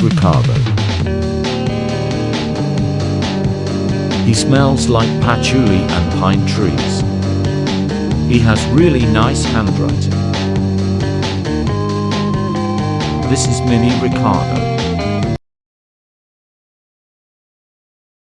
Ricardo. He smells like patchouli and pine trees. He has really nice handwriting. This is Mini Ricardo.